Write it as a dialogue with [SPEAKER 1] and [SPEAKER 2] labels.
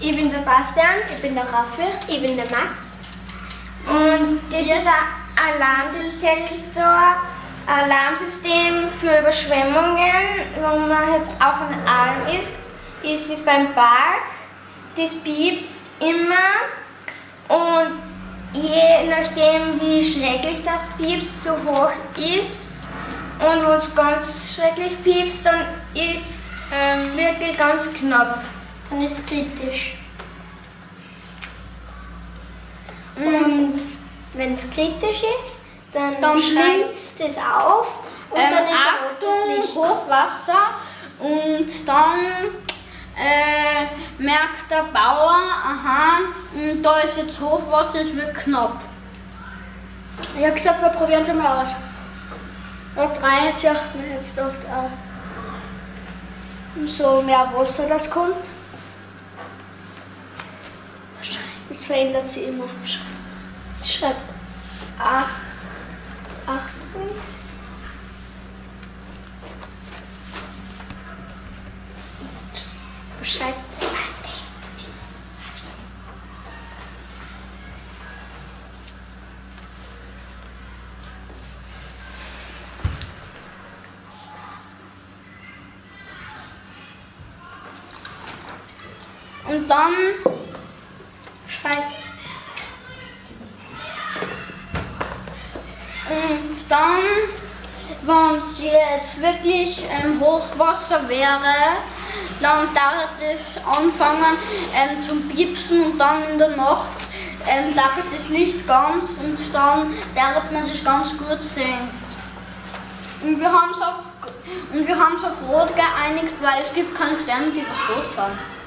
[SPEAKER 1] Ich bin der Bastian.
[SPEAKER 2] Ich bin der Raffi.
[SPEAKER 1] Ich bin der Max. Und das ist ein Alarmdetektor, Alarmsystem für Überschwemmungen, wenn man jetzt auf einer Alm ist, ist es beim Park, das piepst immer und je nachdem wie schrecklich das piepst, so hoch ist und wenn es ganz schrecklich piepst, dann ist ähm, wirklich ganz knapp.
[SPEAKER 2] Dann ist es kritisch.
[SPEAKER 1] Und wenn es kritisch ist, dann,
[SPEAKER 2] Dann
[SPEAKER 1] schreit es auf und
[SPEAKER 2] Ähm,
[SPEAKER 1] dann ist
[SPEAKER 2] Achtung,
[SPEAKER 1] rotes Licht.
[SPEAKER 2] Hochwasser und dann äh, merkt der Bauer, aha, m, da ist jetzt Hochwasser, es wird knapp.
[SPEAKER 3] Ich habe gesagt, wir probieren es mal aus. Da drei sieht man jetzt oft auch so mehr Wasser, das kommt. Das verändert sich immer. Es schreibt acht, Achtung.
[SPEAKER 1] Schreibt Sebastian.
[SPEAKER 2] Und dann
[SPEAKER 1] Schreibt.
[SPEAKER 2] Und dann, wenn es jetzt wirklich ähm, Hochwasser wäre, dann darf es anfangen ähm, zum Piepsen und dann in der Nacht ähm, darf das Licht ganz und dann darf man sich ganz gut sehen. Und wir haben es auf, auf Rot geeinigt, weil es gibt keine Sterne, die was rot sind.